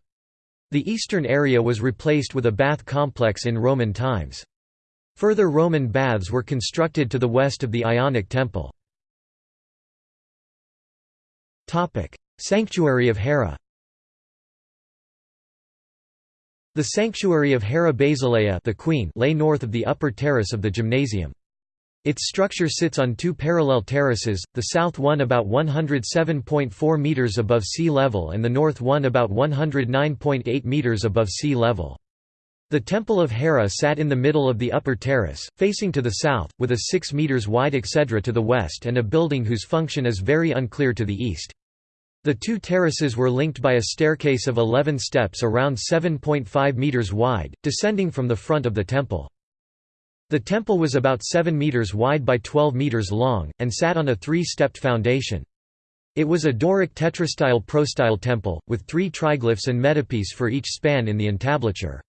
The eastern area was replaced with a bath complex in Roman times. Further Roman baths were constructed to the west of the Ionic temple. Sanctuary of Hera The sanctuary of Hera Basileia the Queen lay north of the upper terrace of the gymnasium. Its structure sits on two parallel terraces, the south one about 107.4 metres above sea level and the north one about 109.8 metres above sea level. The Temple of Hera sat in the middle of the upper terrace, facing to the south, with a 6 metres wide exedra to the west and a building whose function is very unclear to the east. The two terraces were linked by a staircase of 11 steps around 7.5 metres wide, descending from the front of the temple. The temple was about 7 metres wide by 12 metres long, and sat on a three-stepped foundation. It was a Doric tetrastyle prostyle temple, with three triglyphs and metopies for each span in the entablature.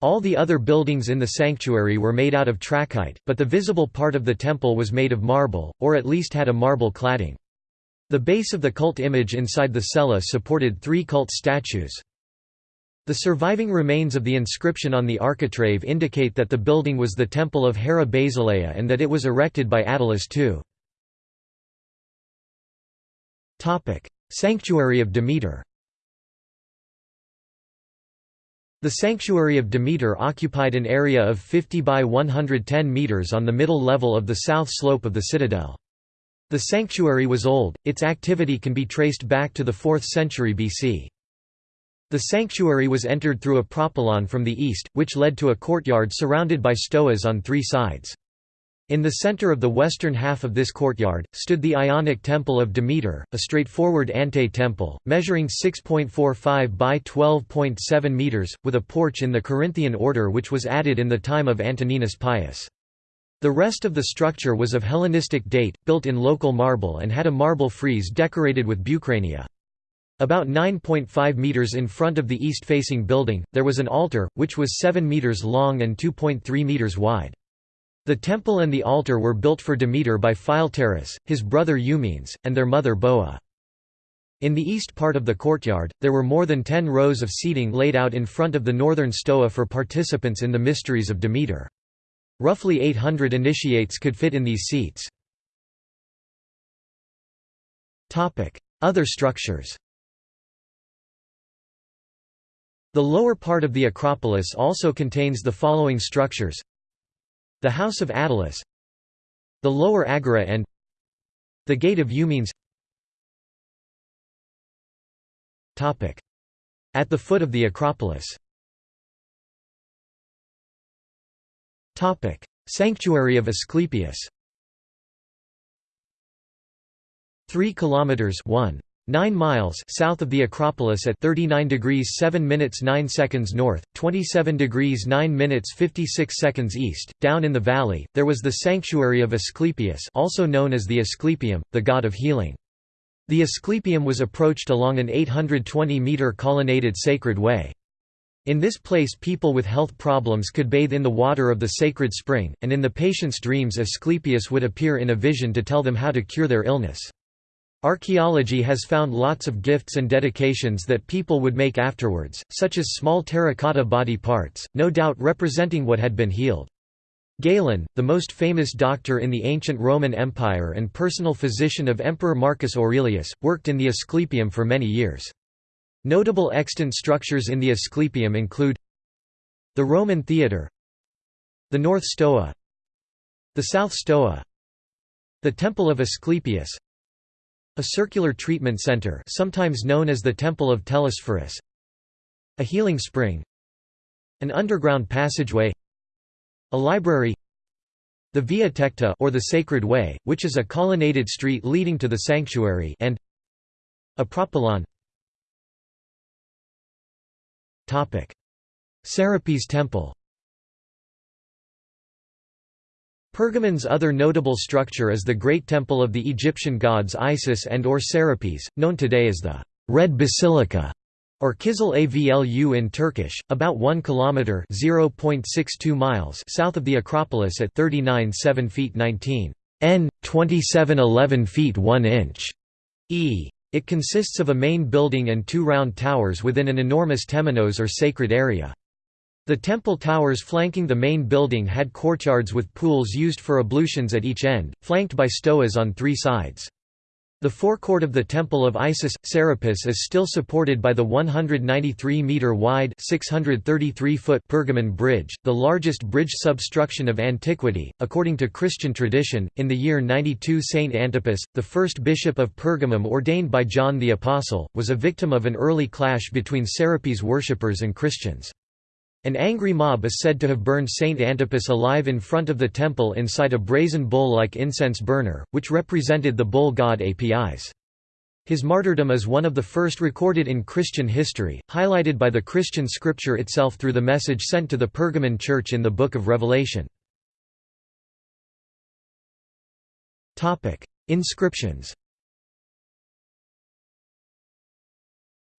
All the other buildings in the sanctuary were made out of trachyte, but the visible part of the temple was made of marble, or at least had a marble cladding. The base of the cult image inside the cella supported three cult statues. The surviving remains of the inscription on the architrave indicate that the building was the temple of Hera Basileia and that it was erected by Attalus II. Sanctuary of Demeter The Sanctuary of Demeter occupied an area of 50 by 110 metres on the middle level of the south slope of the citadel. The sanctuary was old, its activity can be traced back to the 4th century BC. The sanctuary was entered through a propylon from the east, which led to a courtyard surrounded by stoas on three sides. In the center of the western half of this courtyard, stood the Ionic Temple of Demeter, a straightforward ante-temple, measuring 6.45 by 12.7 meters, with a porch in the Corinthian order which was added in the time of Antoninus Pius. The rest of the structure was of Hellenistic date, built in local marble and had a marble frieze decorated with bucrania. About 9.5 metres in front of the east-facing building, there was an altar, which was 7 metres long and 2.3 metres wide. The temple and the altar were built for Demeter by Philetaerus, his brother Eumenes, and their mother Boa. In the east part of the courtyard, there were more than ten rows of seating laid out in front of the northern stoa for participants in the mysteries of Demeter. Roughly 800 initiates could fit in these seats. Other structures The lower part of the Acropolis also contains the following structures. The House of Attalus. The Lower Agora and The Gate of Eumenes At the foot of the Acropolis. Sanctuary of Asclepius. 3 kilometers 1 9 miles south of the Acropolis at 39 degrees 7 minutes 9 seconds north, 27 degrees 9 minutes 56 seconds east, down in the valley, there was the sanctuary of Asclepius also known as the Asclepium, the god of healing. The Asclepium was approached along an 820-metre colonnaded sacred way. In this place people with health problems could bathe in the water of the sacred spring, and in the patient's dreams Asclepius would appear in a vision to tell them how to cure their illness. Archaeology has found lots of gifts and dedications that people would make afterwards, such as small terracotta body parts, no doubt representing what had been healed. Galen, the most famous doctor in the ancient Roman Empire and personal physician of Emperor Marcus Aurelius, worked in the Asclepium for many years. Notable extant structures in the Asclepium include the Roman Theatre the North Stoa the South Stoa the Temple of Asclepius a circular treatment center sometimes known as the Temple of Telesphorus a healing spring an underground passageway a library the Via Tecta or the Sacred Way, which is a colonnaded street leading to the sanctuary and a propylon. Serapis Temple Pergamon's other notable structure is the Great Temple of the Egyptian gods Isis and or Serapis, known today as the Red Basilica or Kizil Avlu in Turkish, about 1 kilometer (0.62 miles) south of the Acropolis at 39.7 feet 19 n 27.11 feet 1 inch e. It consists of a main building and two round towers within an enormous temenos or sacred area. The temple towers flanking the main building had courtyards with pools used for ablutions at each end, flanked by stoas on three sides. The forecourt of the Temple of Isis, Serapis is still supported by the 193-metre-wide Pergamon Bridge, the largest bridge substruction of antiquity. According to Christian tradition, in the year 92 Saint Antipas, the first bishop of Pergamum ordained by John the Apostle, was a victim of an early clash between Serapis worshippers and Christians. An angry mob is said to have burned Saint Antipas alive in front of the temple inside a brazen bull-like incense burner, which represented the bull god Apis. His martyrdom is one of the first recorded in Christian history, highlighted by the Christian scripture itself through the message sent to the Pergamon church in the Book of Revelation. Inscriptions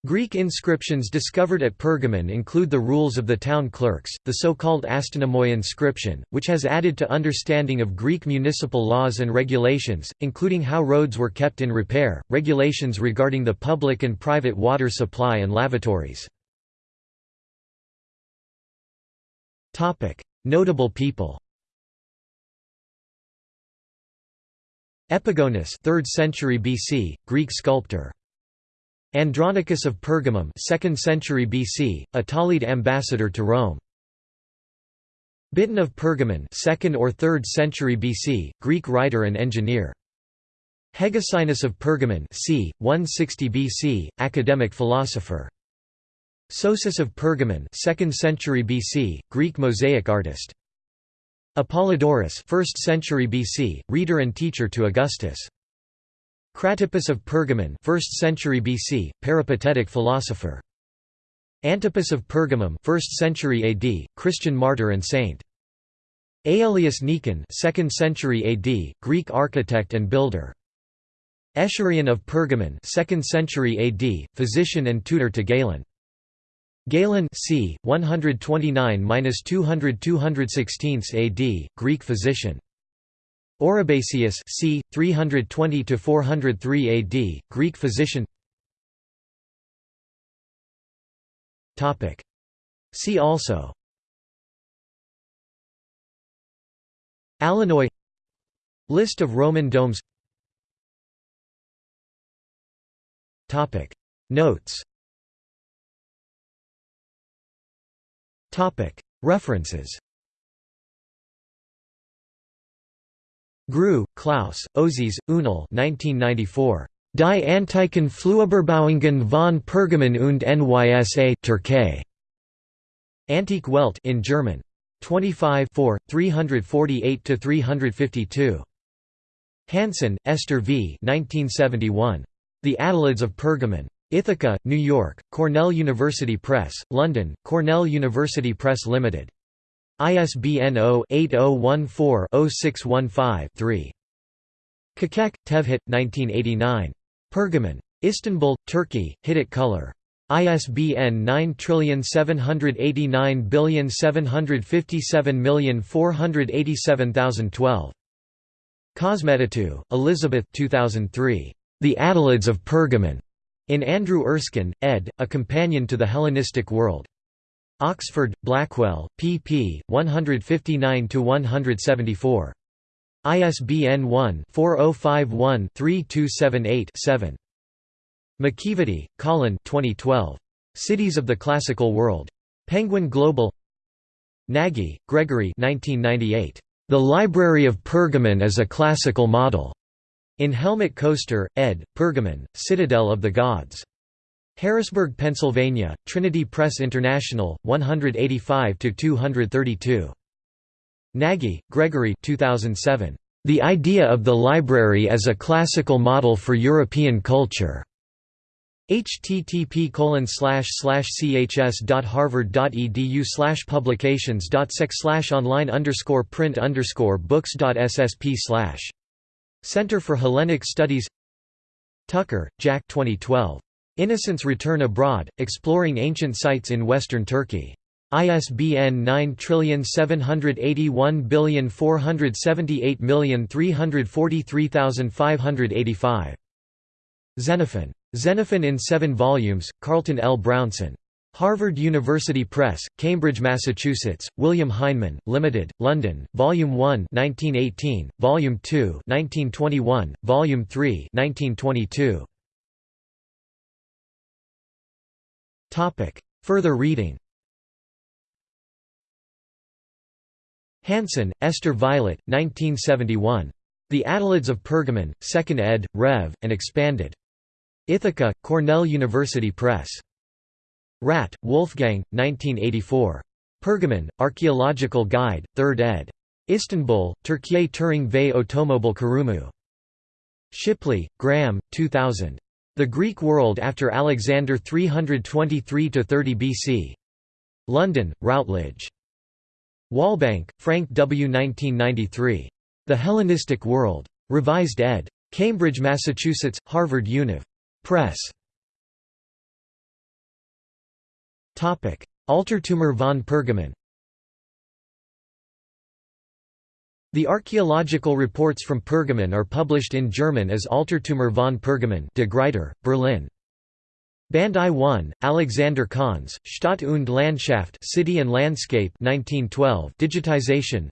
Greek inscriptions discovered at Pergamon include the rules of the town clerks, the so-called Astynomoi inscription, which has added to understanding of Greek municipal laws and regulations, including how roads were kept in repair, regulations regarding the public and private water supply and lavatories. Notable people Epigonus 3rd century BC, Greek sculptor Andronicus of Pergamum 2nd century BC, a Ptolemid ambassador to Rome. Biton of Pergamon 2nd or 3rd century BC, Greek writer and engineer. Hegesinus of Pergamon c. 160 BC, academic philosopher. Sosus of Pergamon 2nd century BC, Greek mosaic artist. Apollodorus 1st century BC, reader and teacher to Augustus. Cratippus of Pergamon 1st century BC, peripatetic philosopher. Antipas of Pergamum 1st century AD, Christian martyr and saint. Aelius Nikon 2nd century AD, Greek architect and builder. Aeschrion of Pergamon 2nd century AD, physician and tutor to Galen. Galen c. 129–200 216 AD, Greek physician. Oribasius c. 320–403 AD, Greek physician. Topic. See also. Alanoi List of Roman domes. Topic. Notes. Topic. References Grewe, Klaus, Özis, Unal 1994. Die Antiken Flueberbauungen von Pergamon und Nysa Türkei. Antique Welt in German. 25 348–352. Hansen, Esther V. 1971. The Attalids of Pergamon. Ithaca, New York, Cornell University Press, London, Cornell University Press Limited. ISBN 0-8014-0615-3. Kakek, Tevhit, 1989. Pergamon. Istanbul, Turkey, Hittite Color. ISBN 9789757487012. Kosmetatou, Elizabeth 2003. The Attalids of Pergamon. In Andrew Erskine, ed., A Companion to the Hellenistic World. Oxford, Blackwell, pp. 159–174. ISBN 1-4051-3278-7. McEvedy, Colin 2012. Cities of the Classical World. Penguin Global Nagy, Gregory 1998. The Library of Pergamon as a Classical Model. In Helmut Koester, ed., Pergamon, Citadel of the Gods. Harrisburg, Pennsylvania, Trinity Press International, 185–232. Nagy, Gregory 2007. The Idea of the Library as a Classical Model for European Culture. http chs.harvard.edu slash publications sec slash online print underscore books ssp slash Center for Hellenic Studies Tucker, Jack 2012. Innocents Return Abroad, Exploring Ancient Sites in Western Turkey. ISBN 9781478343585. Xenophon. Xenophon in seven volumes, Carleton L. Brownson. Harvard University Press, Cambridge, Massachusetts, William Heinemann, Limited, London, Volume 1 1918, Volume 2 1921, Volume 3 1922. Further reading Hansen, Esther Violet, 1971. The Attalids of Pergamon, 2nd ed., Rev., and expanded. Ithaca, Cornell University Press. Radt, Wolfgang, 1984. Pergamon, Archaeological Guide, 3rd ed. Istanbul, Türkiye Turing ve Otomobil Kurumu. Shipley, Graham, 2000. The Greek World After Alexander 323–30 BC. London, Routledge. Walbank, Frank W. 1993. The Hellenistic World. Revised ed. Cambridge, Massachusetts, Harvard Univ. Press. Altertümer von Pergamon The archaeological reports from Pergamon are published in German as Altertümer von Pergamon de Gruyter, Berlin. Band I 1, Alexander Conze, Stadt und Landschaft City and Landscape 1912 digitization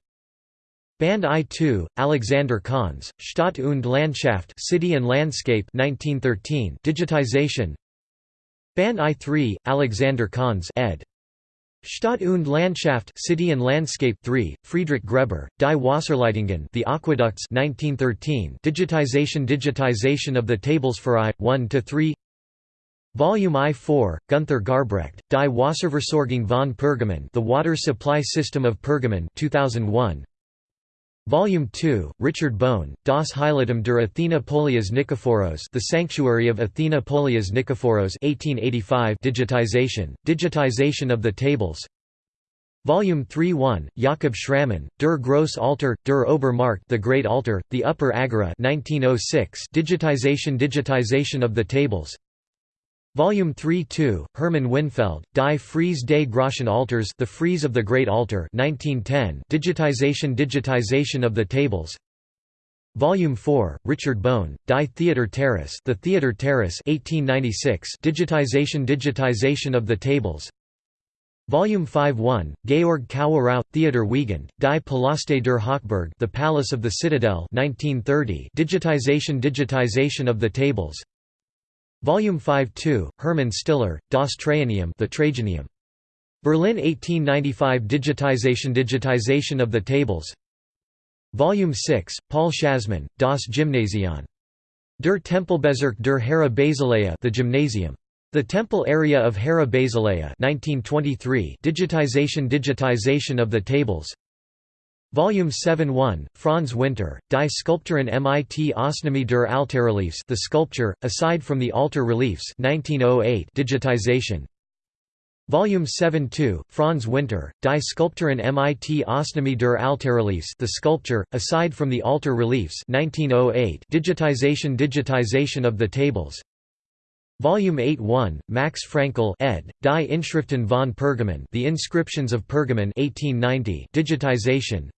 Band I 2, Alexander Conze, Stadt und Landschaft City and Landscape 1913 digitization Band I 3, Alexander Conze ed. Stadt und Landschaft City and Landscape 3, Friedrich Gräber, Die Wasserleitungen The Aqueducts 1913 digitization digitization of the tables for I, 1 to 3 Volume I-4, Gunther Garbrecht, Die Wasserversorgung von Pergamon The Water Supply System of Pergamon 2001. Volume 2, Richard Bohn, Das Heiligtum der Athena Polias Nikephoros The Sanctuary of Athena Polias Nikephoros 1885 digitization, digitization of the tables. Volume 3-1, Jakob Schramm, Der Gross Altar, Der Obermarkt The Great Altar, The Upper Agora 1906 digitization digitization of the tables Volume 3-2, Hermann Winfeld, Die Friese des Großen Altars The Frieze of the Great Altar 1910 digitization digitization of the tables. Volume 4, Richard Bohn, Die Theater Terrace The Theater Terrace 1896 digitization digitization of the tables. Volume 5-1, Georg Kawerau, Theodor Wiegand, Die Palaste der Hochburg The Palace of the Citadel 1930 digitization digitization of the tables Volume 5-2, Hermann Stiller, Das Traianium the Trajanium. Berlin 1895 Digitization Digitization of the tables Volume 6, Paul Schazmann, Das Gymnasion. Der Tempelbezirk der Hera Basileia the Gymnasium. The Temple Area of Hera Basileia 1923 Digitization Digitization of the tables Volume 7-1, Franz Winter, Die Skulpturen mit Ausnahme der Altarreliefs The Sculpture, aside from the altar reliefs 1908 digitization. Volume 7-2, Franz Winter, Die Skulpturen mit Ausnahme der Altarreliefs The Sculpture, aside from the altar reliefs 1908 digitization Digitization of the tables Volume 8-1, Max Frankel ed., Die Inschriften von Pergamon The Inscriptions of Pergamon 1890 digitization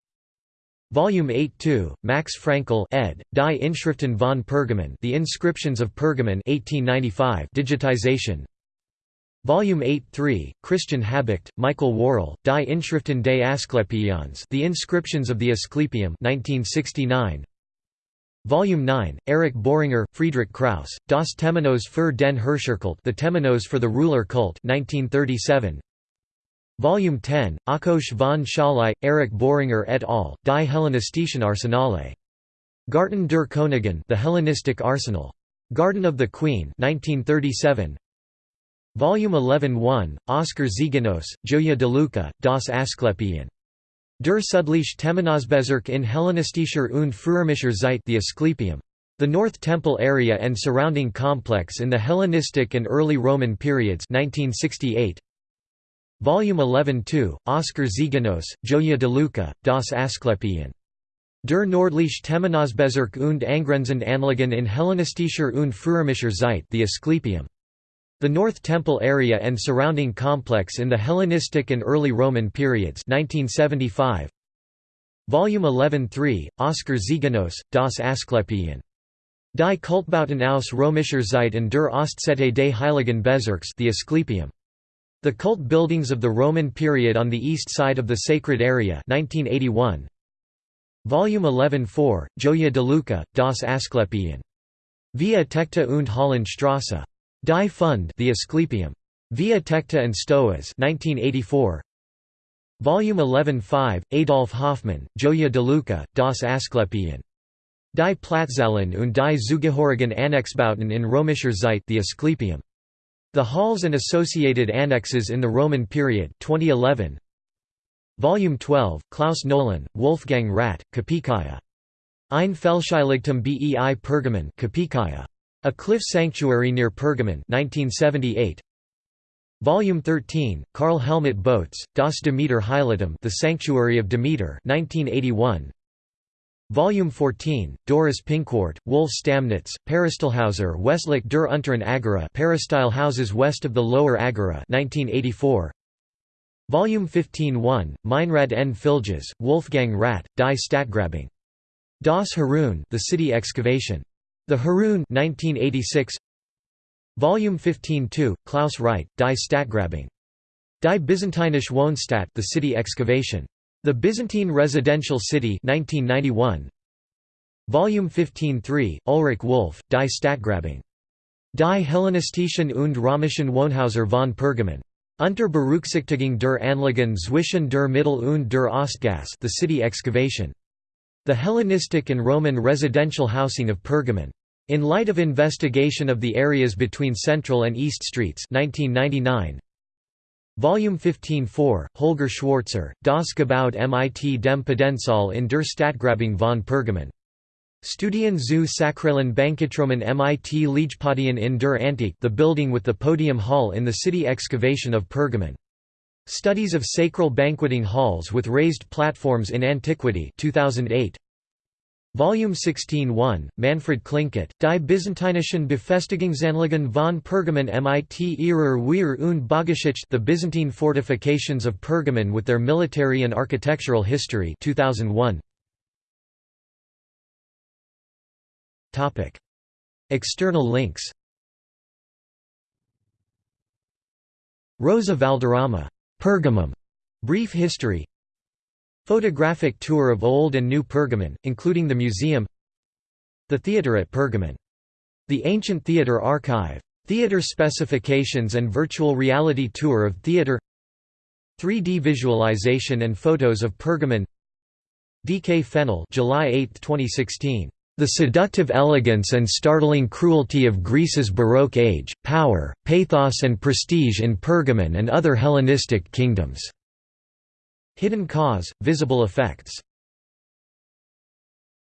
Volume 8-2, Max Frankel ed., Die Inschriften von Pergamon The Inscriptions of Pergamon 1895 digitization. Volume 8-3, Christian Habicht, Michael Wörrle, Die Inschriften des Asklepions The Inscriptions of the Asclepium 1969. Volume 9, Erich Boehringer, Friedrich Krauss, Das Temenos für den Herrscherkult The Temenos for the Ruler Cult 1937. Volume 10, Ákos von Szalay, Erich Boehringer et al., Die Hellenistischen Arsenale. Garten der Königin The Hellenistic Arsenal. Garden of the Queen 1937. Volume 11-1, Oskar Ziegenaus, Gioia de Luca, Das Asklepion. Der Südliche Temenosbezirk in Hellenistischer und Frührömischer Zeit The Asclepium. The North Temple area and surrounding complex in the Hellenistic and early Roman periods 1968. Volume 11-2, Oscar Ziegenaus, Gioia de Luca, das Asklepion. Der nordliche Temenosbezirk und angrenzend Anlagen in Hellenistischer und Frührömischer Zeit the Asklepium. The North Temple area and surrounding complex in the Hellenistic and early Roman periods 1975. Volume 11-3, Oscar Ziegenaus, das Asklepion. Die Kultbauten aus Römischer Zeit und der Ostzette des Heiligen Bezirks the Asklepium. The cult buildings of the Roman period on the east side of the sacred area 1981. Volume 11-4, Gioia de Luca, das Asklepion. Via Tecta und Hollandstrasse. Die Fund the Asklepium. Via Tecta and Stoas 1984. Volume 11-5, Adolf Hoffmann, Gioia de Luca, das Asklepion. Die Platzhallen und die zugehörigen Annexbauten in Römischer Zeit the Asklepium. The Halls and Associated Annexes in the Roman Period 2011. Volume 12, Klaus Nohlen, Wolfgang Radt, Kapikaya. Ein Felsheiligtum bei Pergamon Kapikaya. A Cliff Sanctuary near Pergamon 1978. Volume 13, Karl Helmut Bohtz, Das Demeter Heiligtum The Sanctuary of Demeter 1981. Volume 14, Doris Pinkwart, Wolf Stammnitz, Peristalhauser Westlich der Unteren Agora Peristyle houses west of the Lower Agora 1984. Volume 15-1, Meinrad N. Filgis, Wolfgang Radt, Die Stadtgrabung. Das Heroon The City Excavation. The Heroon 1986. Volume 15-2, Klaus Rheidt, Die Stadtgrabung. Die Byzantinische Wohnstadt The City Excavation. The Byzantine Residential City 1991. Volume 15-3, Ulrich Wolf, Die Stadtgrabung. Die Hellenistischen und Römischen Wohnhäuser von Pergamon. Unter Berücksichtigung der Anlagen zwischen der Mittel- und der Ostgasse the city excavation. The Hellenistic and Roman residential housing of Pergamon. In light of investigation of the areas between Central and East Streets 1999, Volume 15-4, Holger Schwarzer, Das Gebaut mit dem Potenzial in der Stadtgrabung von Pergamon. Studien zu sakralen Banketromen mit Liegpodien in der Antike the building with the podium hall in the city excavation of Pergamon. Studies of sacral banqueting halls with raised platforms in Antiquity 2008. Volume 16-1, Manfred Klinkott, Die Byzantinischen Befestigungsanlagen von Pergamon mit ihrer Wehr und Baugeschichte The Byzantine Fortifications of Pergamon with their military and architectural history 2001. External links. Rosa Valderrama, Pergamum, Brief History Photographic tour of Old and New Pergamon, including the museum The theatre at Pergamon. The Ancient Theatre Archive. Theatre specifications and virtual reality tour of theatre 3D visualization and photos of Pergamon D. K. Fennell July 8, 2016. The seductive elegance and startling cruelty of Greece's Baroque age, power, pathos and prestige in Pergamon and other Hellenistic kingdoms. Hidden cause, visible effects